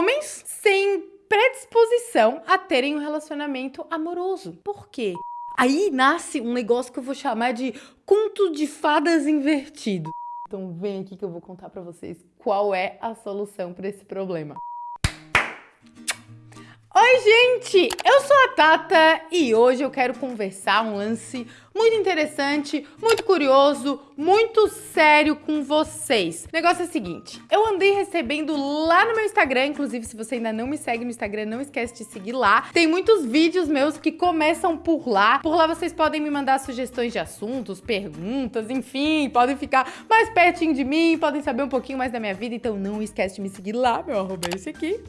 homens sem predisposição a terem um relacionamento amoroso. Por quê? Aí nasce um negócio que eu vou chamar de conto de fadas invertido. Então vem aqui que eu vou contar para vocês qual é a solução para esse problema. Oi, gente! Eu sou a Tata e hoje eu quero conversar um lance muito interessante, muito curioso, muito sério com vocês. O negócio é o seguinte, eu andei recebendo lá no meu Instagram, inclusive se você ainda não me segue no Instagram, não esquece de seguir lá. Tem muitos vídeos meus que começam por lá. Por lá vocês podem me mandar sugestões de assuntos, perguntas, enfim, podem ficar mais pertinho de mim, podem saber um pouquinho mais da minha vida, então não esquece de me seguir lá, meu arroba é esse aqui.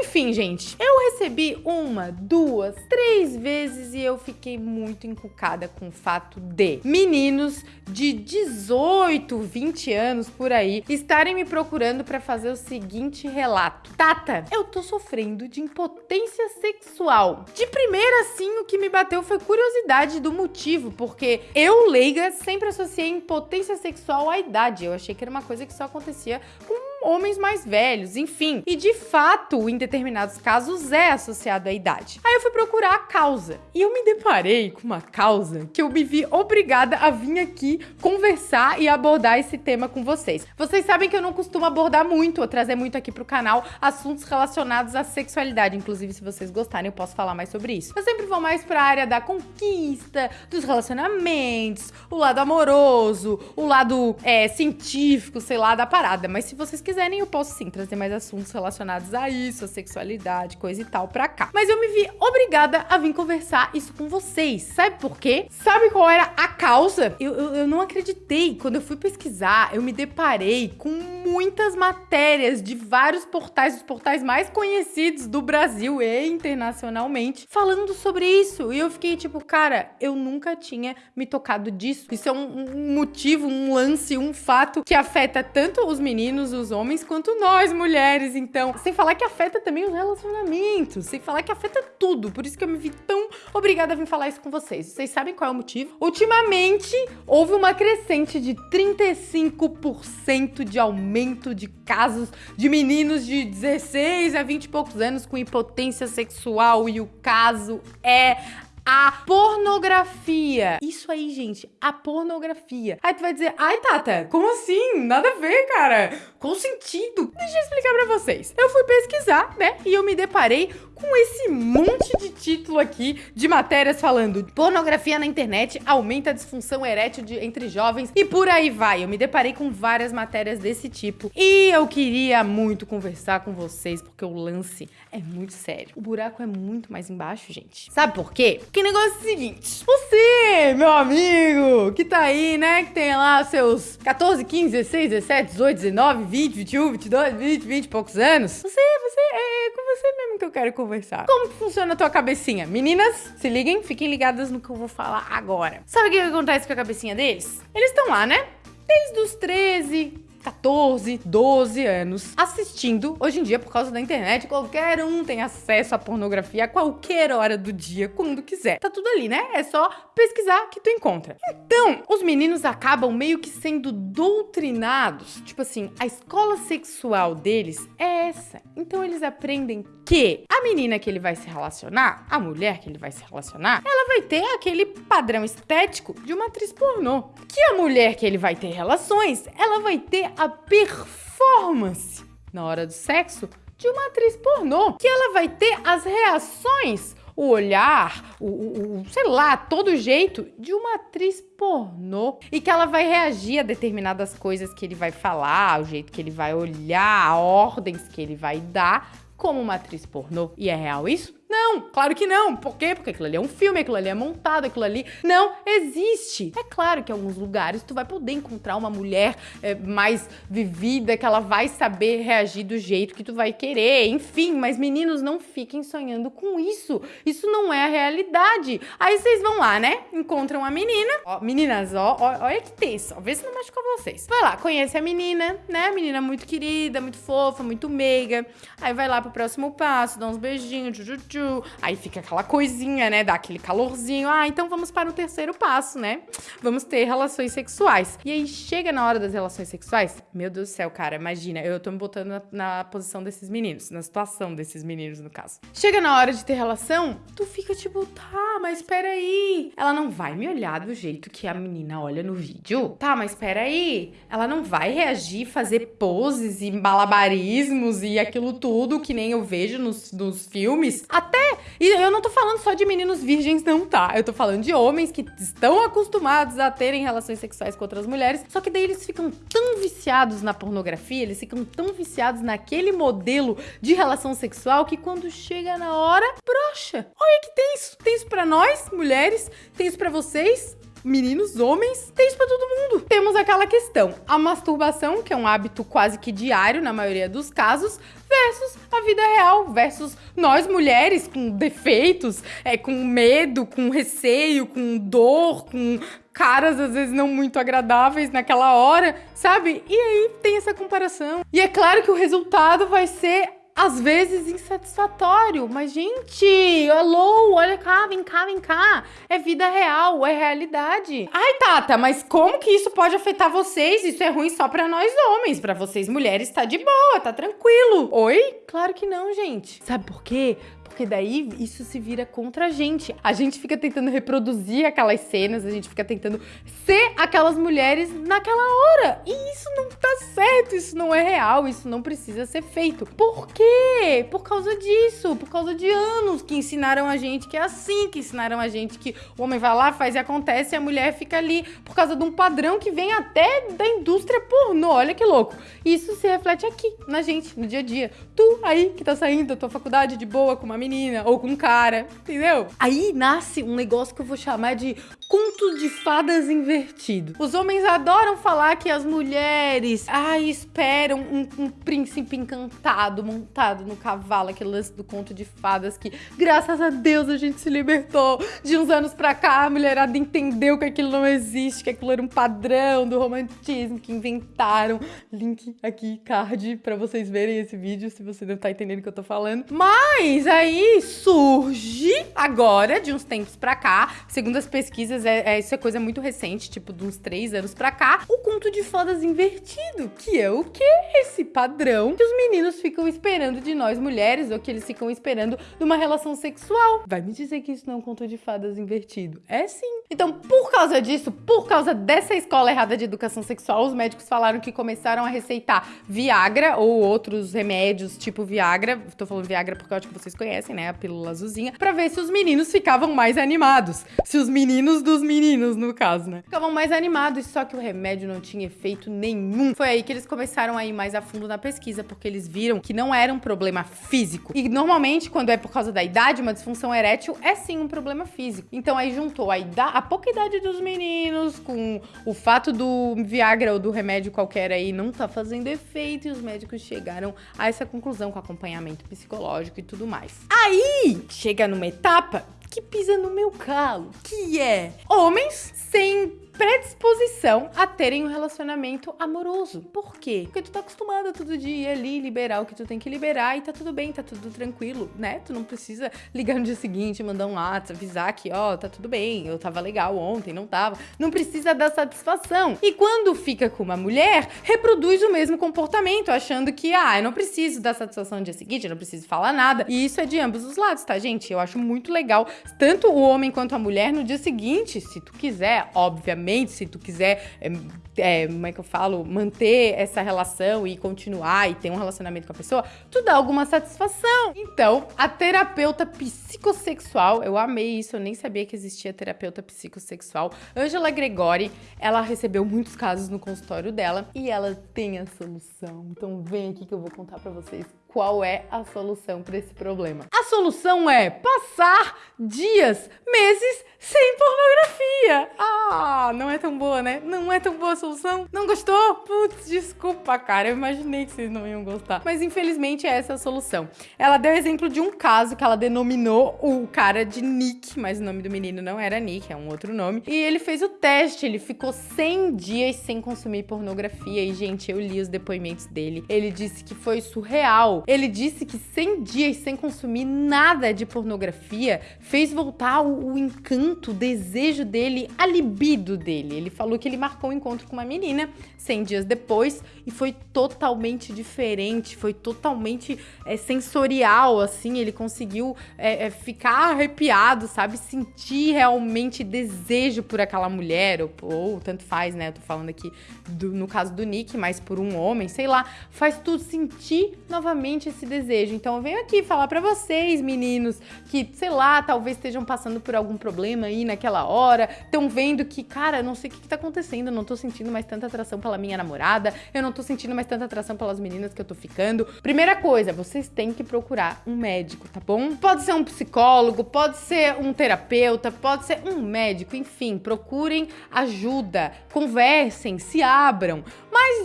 Enfim, gente, eu recebi uma, duas, três vezes e eu fiquei muito encucada com o fato de meninos de 18, 20 anos por aí estarem me procurando para fazer o seguinte relato. Tata, eu tô sofrendo de impotência sexual. De primeira, assim, o que me bateu foi curiosidade do motivo, porque eu, leiga, sempre associei impotência sexual à idade. Eu achei que era uma coisa que só acontecia com homens mais velhos, enfim. E de fato, em determinados casos, é associado à idade. Aí eu fui procurar a causa e eu me deparei com uma causa que eu me vi obrigada a vir aqui conversar e abordar esse tema com vocês. Vocês sabem que eu não costumo abordar muito ou trazer muito aqui pro canal assuntos relacionados à sexualidade. Inclusive, se vocês gostarem, eu posso falar mais sobre isso. Eu sempre vou mais pra área da conquista, dos relacionamentos, o lado amoroso, o lado é, científico, sei lá, da parada. Mas se vocês quiserem quiserem, eu posso sim trazer mais assuntos relacionados a isso, a sexualidade, coisa e tal pra cá. Mas eu me vi obrigada a vir conversar isso com vocês. Sabe por quê? Sabe qual era a causa? Eu, eu, eu não acreditei. Quando eu fui pesquisar, eu me deparei com muitas matérias de vários portais, os portais mais conhecidos do Brasil e internacionalmente, falando sobre isso. E eu fiquei tipo, cara, eu nunca tinha me tocado disso. Isso é um, um motivo, um lance, um fato que afeta tanto os meninos, os homens, homens quanto nós, mulheres. Então, sem falar que afeta também os relacionamentos, sem falar que afeta tudo. Por isso que eu me vi tão obrigada a vir falar isso com vocês. Vocês sabem qual é o motivo? Ultimamente, houve uma crescente de 35% de aumento de casos de meninos de 16 a 20 e poucos anos com impotência sexual e o caso é a pornografia. Isso aí, gente, a pornografia. Aí tu vai dizer, ai, Tata, como assim? Nada a ver, cara. Qual sentido? Deixa eu explicar pra vocês. Eu fui pesquisar, né, e eu me deparei com esse monte de título aqui de matérias falando pornografia na internet aumenta a disfunção erétil de, entre jovens e por aí vai. Eu me deparei com várias matérias desse tipo e eu queria muito conversar com vocês porque o lance é muito sério. O buraco é muito mais embaixo, gente. Sabe por quê? O negócio é o seguinte, você, meu amigo, que tá aí, né, que tem lá seus 14, 15, 16, 17, 18, 19, 20, 21, 22, 20, 20 e poucos anos, você, você, é, é com você mesmo que eu quero conversar. Como que funciona a tua cabecinha? Meninas, se liguem, fiquem ligadas no que eu vou falar agora. Sabe o que acontece com a cabecinha deles? Eles estão lá, né? Desde os 13, 14, 12 anos assistindo. Hoje em dia, por causa da internet, qualquer um tem acesso à pornografia a qualquer hora do dia, quando quiser. Tá tudo ali, né? É só pesquisar que tu encontra. Então, os meninos acabam meio que sendo doutrinados. Tipo assim, a escola sexual deles é essa. Então eles aprendem que a menina que ele vai se relacionar, a mulher que ele vai se relacionar, ela vai ter aquele padrão estético de uma atriz pornô. Que a mulher que ele vai ter relações, ela vai ter a performance na hora do sexo de uma atriz pornô. Que ela vai ter as reações, o olhar, o, o, o, sei lá, todo jeito de uma atriz pornô. E que ela vai reagir a determinadas coisas que ele vai falar, o jeito que ele vai olhar, ordens que ele vai dar como uma atriz pornô. E é real isso? Não, claro que não. Por quê? Porque aquilo ali é um filme, aquilo ali é montado, aquilo ali não existe. É claro que em alguns lugares tu vai poder encontrar uma mulher é, mais vivida, que ela vai saber reagir do jeito que tu vai querer, enfim, mas meninos, não fiquem sonhando com isso. Isso não é a realidade. Aí vocês vão lá, né? Encontram a menina. Ó, meninas, ó, ó, olha que tenso. Vê se não machucou vocês. Vai lá, conhece a menina, né? Menina muito querida, muito fofa, muito meiga. Aí vai lá pro próximo passo, dá uns beijinhos, tchu, tchu, tchu aí fica aquela coisinha, né? Dá aquele calorzinho. Ah, então vamos para o terceiro passo, né? Vamos ter relações sexuais. E aí chega na hora das relações sexuais, meu Deus do céu, cara, imagina, eu tô me botando na, na posição desses meninos, na situação desses meninos, no caso. Chega na hora de ter relação, tu fica tipo, tá, mas peraí. Ela não vai me olhar do jeito que a menina olha no vídeo? Tá, mas peraí. Ela não vai reagir, fazer poses e malabarismos e aquilo tudo que nem eu vejo nos, nos filmes? Até. E eu não tô falando só de meninos virgens, não, tá? Eu tô falando de homens que estão acostumados a terem relações sexuais com outras mulheres, só que daí eles ficam tão viciados na pornografia, eles ficam tão viciados naquele modelo de relação sexual que quando chega na hora, brocha. Olha que tem isso. Tem isso pra nós, mulheres, tem isso pra vocês, meninos, homens, tem isso pra todo mundo. Temos aquela questão, a masturbação, que é um hábito quase que diário na maioria dos casos, versus a vida real, versus nós mulheres com defeitos, é, com medo, com receio, com dor, com caras às vezes não muito agradáveis naquela hora, sabe? E aí tem essa comparação. E é claro que o resultado vai ser às vezes insatisfatório. Mas, gente, alô, olha cá, vem cá, vem cá. É vida real, é realidade. Ai, Tata, mas como que isso pode afetar vocês? Isso é ruim só pra nós homens. Pra vocês mulheres tá de boa, tá tranquilo. Oi? Claro que não, gente. Sabe por quê? porque daí isso se vira contra a gente. A gente fica tentando reproduzir aquelas cenas, a gente fica tentando ser aquelas mulheres naquela hora. E isso não tá certo, isso não é real, isso não precisa ser feito. Por quê? Por causa disso, por causa de anos que ensinaram a gente que é assim, que ensinaram a gente que o homem vai lá, faz e acontece e a mulher fica ali por causa de um padrão que vem até da indústria pornô. Olha que louco. Isso se reflete aqui, na gente, no dia a dia. Tu aí que tá saindo da tua faculdade de boa com uma menina ou com um cara, entendeu? Aí nasce um negócio que eu vou chamar de conto de fadas invertido. Os homens adoram falar que as mulheres, ai, esperam um, um príncipe encantado montado no cavalo, aquele lance do conto de fadas que, graças a Deus, a gente se libertou. De uns anos pra cá, a mulherada entendeu que aquilo não existe, que aquilo era um padrão do romantismo que inventaram. Link aqui, card, pra vocês verem esse vídeo, se você não tá entendendo o que eu tô falando. Mas aí surge agora, de uns tempos pra cá, segundo as pesquisas, é, é, isso é coisa muito recente, tipo de uns três anos pra cá, o conto de fadas invertido, que é o que? Esse padrão que os meninos ficam esperando de nós mulheres, ou que eles ficam esperando numa relação sexual. Vai me dizer que isso não é um conto de fadas invertido? É sim. Então, por causa disso, por causa dessa escola errada de educação sexual, os médicos falaram que começaram a receitar Viagra ou outros remédios tipo Viagra. Tô falando Viagra porque eu acho que vocês conhecem, né? A pílula azulzinha. Pra ver se os meninos ficavam mais animados. Se os meninos dos meninos, no caso, né? Ficavam mais animados, só que o remédio não tinha efeito nenhum. Foi aí que eles começaram a ir mais a fundo na pesquisa, porque eles viram que não era um problema físico. E normalmente, quando é por causa da idade, uma disfunção erétil é sim um problema físico. Então aí juntou a, idade, a pouca idade dos meninos com o fato do Viagra ou do remédio qualquer aí não tá fazendo efeito e os médicos chegaram a essa conclusão com acompanhamento psicológico e tudo mais. Aí chega numa etapa que pisa no meu calo, que é homens sem predisposição a terem um relacionamento amoroso. Por quê? Porque tu tá acostumada todo dia ali liberar o que tu tem que liberar e tá tudo bem, tá tudo tranquilo, né? Tu não precisa ligar no dia seguinte, mandar um WhatsApp, avisar que, ó, tá tudo bem, eu tava legal ontem, não tava. Não precisa dar satisfação. E quando fica com uma mulher, reproduz o mesmo comportamento, achando que, ah, eu não preciso dar satisfação no dia seguinte, eu não preciso falar nada. E isso é de ambos os lados, tá, gente? Eu acho muito legal, tanto o homem quanto a mulher, no dia seguinte, se tu quiser, obviamente se tu quiser, é, é, como é que eu falo, manter essa relação e continuar e ter um relacionamento com a pessoa, tu dá alguma satisfação. Então, a terapeuta psicossexual, eu amei isso, eu nem sabia que existia terapeuta psicossexual. Angela Gregori, ela recebeu muitos casos no consultório dela e ela tem a solução. Então, vem aqui que eu vou contar para vocês qual é a solução para esse problema. A solução é passar dias, meses sem pornografia. Ah, não é tão boa, né? Não é tão boa a solução? Não gostou? Putz, desculpa, cara. Eu imaginei que vocês não iam gostar. Mas infelizmente é essa a solução. Ela deu exemplo de um caso que ela denominou o cara de Nick, mas o nome do menino não era Nick, é um outro nome. E ele fez o teste, ele ficou 100 dias sem consumir pornografia. E, gente, eu li os depoimentos dele. Ele disse que foi surreal. Ele disse que 100 dias sem consumir nada de pornografia fez voltar o, o encanto, o desejo dele, a libido dele. Ele falou que ele marcou um encontro com uma menina 100 dias depois e foi totalmente diferente, foi totalmente é, sensorial, assim. Ele conseguiu é, é, ficar arrepiado, sabe? Sentir realmente desejo por aquela mulher, ou, ou tanto faz, né? Eu tô falando aqui do, no caso do Nick, mas por um homem, sei lá, faz tu sentir novamente esse desejo. Então eu venho aqui falar para vocês, meninos, que, sei lá, talvez estejam passando por algum problema aí naquela hora, estão vendo que, cara, não sei o que, que tá acontecendo, não tô sentindo mais tanta atração pela minha namorada, eu não tô sentindo mais tanta atração pelas meninas que eu tô ficando. Primeira coisa, vocês têm que procurar um médico, tá bom? Pode ser um psicólogo, pode ser um terapeuta, pode ser um médico, enfim, procurem ajuda, conversem, se abram.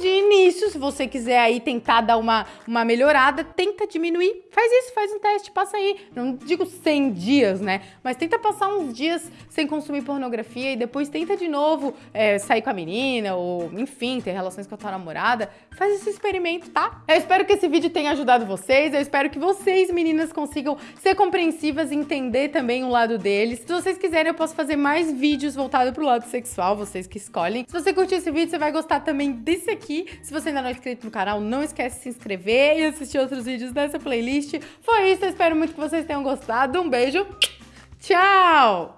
De início, se você quiser aí tentar dar uma, uma melhorada, tenta diminuir. Faz isso, faz um teste, passa aí. Não digo 100 dias, né? Mas tenta passar uns dias sem consumir pornografia e depois tenta de novo é, sair com a menina ou, enfim, ter relações com a tua namorada. Faz esse experimento, tá? Eu espero que esse vídeo tenha ajudado vocês. Eu espero que vocês, meninas, consigam ser compreensivas e entender também o lado deles. Se vocês quiserem, eu posso fazer mais vídeos voltados pro lado sexual, vocês que escolhem. Se você curtiu esse vídeo, você vai gostar também desse esse aqui. Se você ainda não é inscrito no canal, não esquece de se inscrever e assistir outros vídeos dessa playlist. Foi isso, eu espero muito que vocês tenham gostado. Um beijo, tchau!